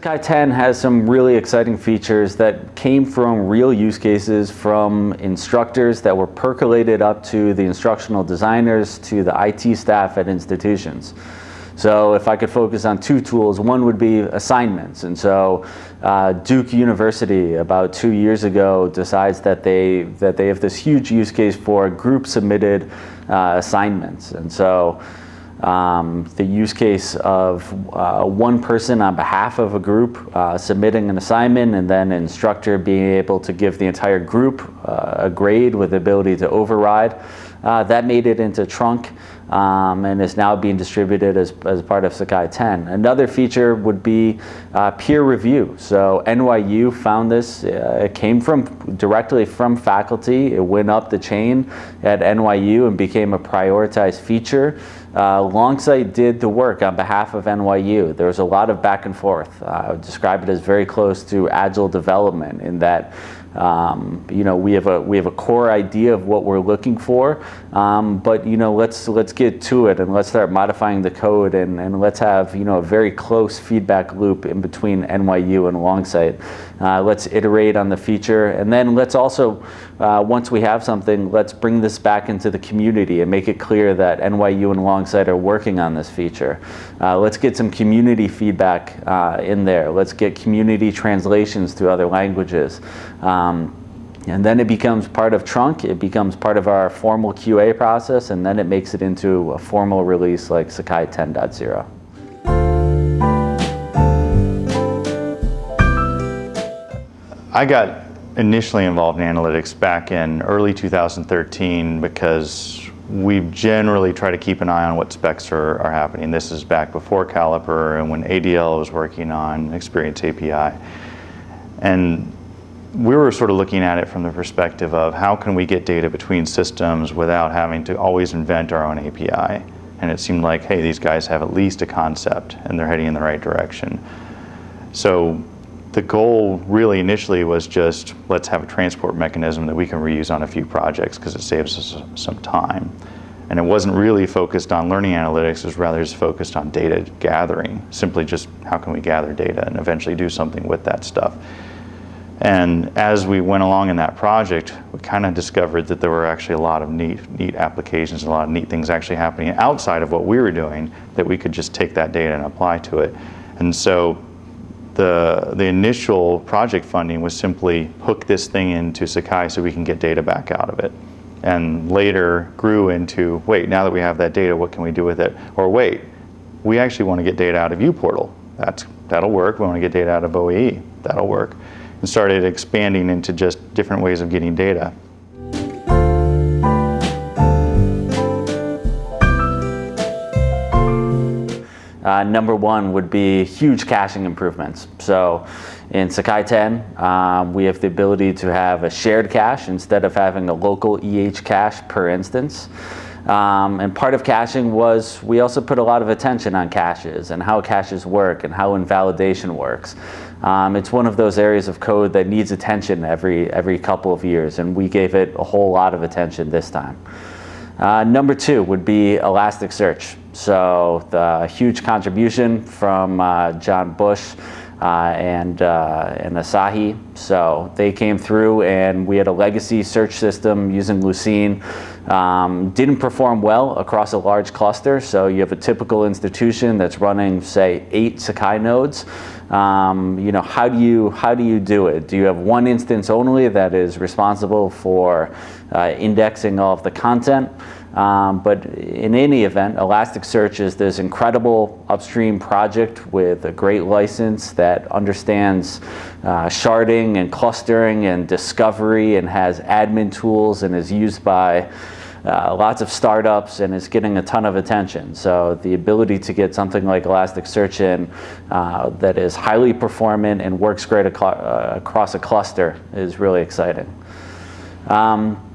Sakai 10 has some really exciting features that came from real use cases from instructors that were percolated up to the instructional designers to the IT staff at institutions. So if I could focus on two tools, one would be assignments. And so uh, Duke University about two years ago decides that they, that they have this huge use case for group submitted uh, assignments. And so um, the use case of uh, one person on behalf of a group uh, submitting an assignment and then instructor being able to give the entire group uh, a grade with the ability to override. Uh, that made it into Trunk um, and is now being distributed as, as part of Sakai 10. Another feature would be uh, peer review. So NYU found this, uh, it came from directly from faculty, it went up the chain at NYU and became a prioritized feature. Uh, Longsight did the work on behalf of NYU. There was a lot of back and forth. Uh, I would describe it as very close to agile development in that um, you know, we have a we have a core idea of what we're looking for, um, but you know, let's let's get to it and let's start modifying the code and, and let's have you know a very close feedback loop in between NYU and Longsight. Uh, let's iterate on the feature, and then let's also uh, once we have something, let's bring this back into the community and make it clear that NYU and Longsight are working on this feature. Uh, let's get some community feedback uh, in there. Let's get community translations to other languages. Um, Um, and then it becomes part of Trunk, it becomes part of our formal QA process, and then it makes it into a formal release like Sakai 10.0. I got initially involved in analytics back in early 2013 because we generally try to keep an eye on what specs are, are happening. This is back before Caliper and when ADL was working on Experience API. And we were sort of looking at it from the perspective of how can we get data between systems without having to always invent our own API. And it seemed like, hey, these guys have at least a concept and they're heading in the right direction. So the goal really initially was just let's have a transport mechanism that we can reuse on a few projects because it saves us some time. And it wasn't really focused on learning analytics, it was rather just focused on data gathering, simply just how can we gather data and eventually do something with that stuff. And as we went along in that project, we kind of discovered that there were actually a lot of neat, neat applications, a lot of neat things actually happening outside of what we were doing that we could just take that data and apply to it. And so the, the initial project funding was simply hook this thing into Sakai so we can get data back out of it. And later grew into, wait, now that we have that data, what can we do with it? Or wait, we actually want to get data out of uPortal. That's, that'll work. We want to get data out of OAE. That'll work and started expanding into just different ways of getting data. Uh, number one would be huge caching improvements. So in Sakai 10, um, we have the ability to have a shared cache instead of having a local EH cache per instance. Um, and part of caching was we also put a lot of attention on caches and how caches work and how invalidation works. Um, it's one of those areas of code that needs attention every, every couple of years, and we gave it a whole lot of attention this time. Uh, number two would be Elasticsearch. So the huge contribution from uh, John Bush uh, and, uh, and Asahi. So they came through and we had a legacy search system using Lucene. Um, didn't perform well across a large cluster. So you have a typical institution that's running, say, eight Sakai nodes. Um, you know, how do you how do you do it? Do you have one instance only that is responsible for uh, indexing all of the content? Um, but in any event, Elasticsearch is this incredible upstream project with a great license that understands uh, sharding and clustering and discovery and has admin tools and is used by uh, lots of startups and is getting a ton of attention. So the ability to get something like Elasticsearch in uh, that is highly performant and works great uh, across a cluster is really exciting. Um,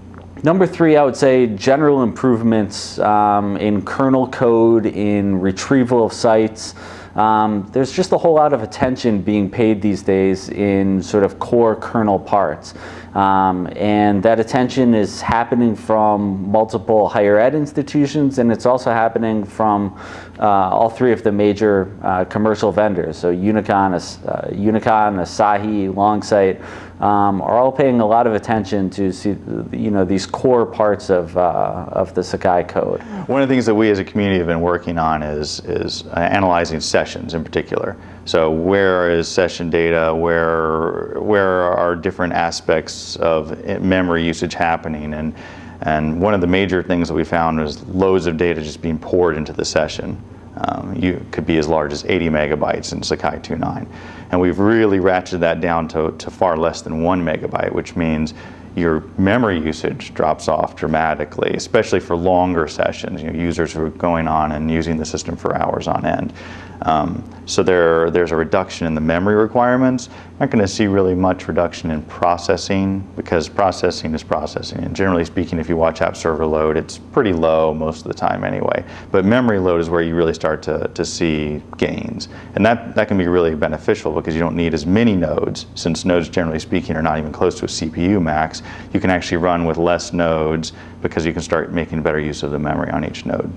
number three, I would say general improvements um, in kernel code, in retrieval of sites, Um, there's just a whole lot of attention being paid these days in sort of core kernel parts. Um, and that attention is happening from multiple higher ed institutions and it's also happening from uh, all three of the major uh, commercial vendors. So Unicon, uh, Unicon Asahi, Longsight um, are all paying a lot of attention to see, you know, these core parts of, uh, of the Sakai code. One of the things that we as a community have been working on is, is uh, analyzing sessions in particular. So where is session data, where, where are different aspects of memory usage happening and, and one of the major things that we found was loads of data just being poured into the session. Um, you could be as large as 80 megabytes in Sakai 2.9. And we've really ratcheted that down to, to far less than one megabyte, which means your memory usage drops off dramatically, especially for longer sessions, you know, users who are going on and using the system for hours on end. Um, so there, there's a reduction in the memory requirements. Not going to see really much reduction in processing because processing is processing. And generally speaking, if you watch app server load, it's pretty low most of the time anyway. But memory load is where you really start to, to see gains. And that, that can be really beneficial because you don't need as many nodes, since nodes generally speaking are not even close to a CPU max. You can actually run with less nodes because you can start making better use of the memory on each node.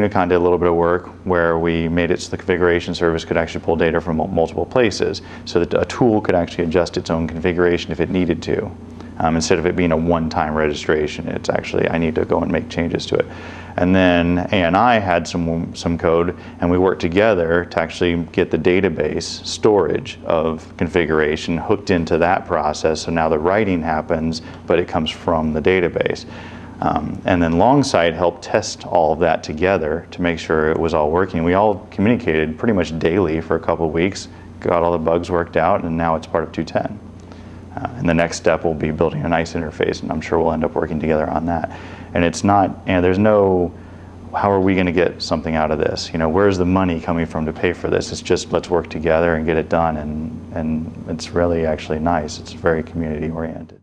Unicon did a little bit of work where we made it so the configuration service could actually pull data from multiple places so that a tool could actually adjust its own configuration if it needed to. Um, instead of it being a one-time registration, it's actually, I need to go and make changes to it. And then ANI had some, some code and we worked together to actually get the database storage of configuration hooked into that process. So now the writing happens, but it comes from the database. Um, and then Longsight helped test all of that together to make sure it was all working. We all communicated pretty much daily for a couple of weeks, got all the bugs worked out, and now it's part of 210. Uh, and the next step will be building a nice interface, and I'm sure we'll end up working together on that. And it's not, and there's no, how are we going to get something out of this? You know, where's the money coming from to pay for this? It's just let's work together and get it done, and, and it's really actually nice. It's very community oriented.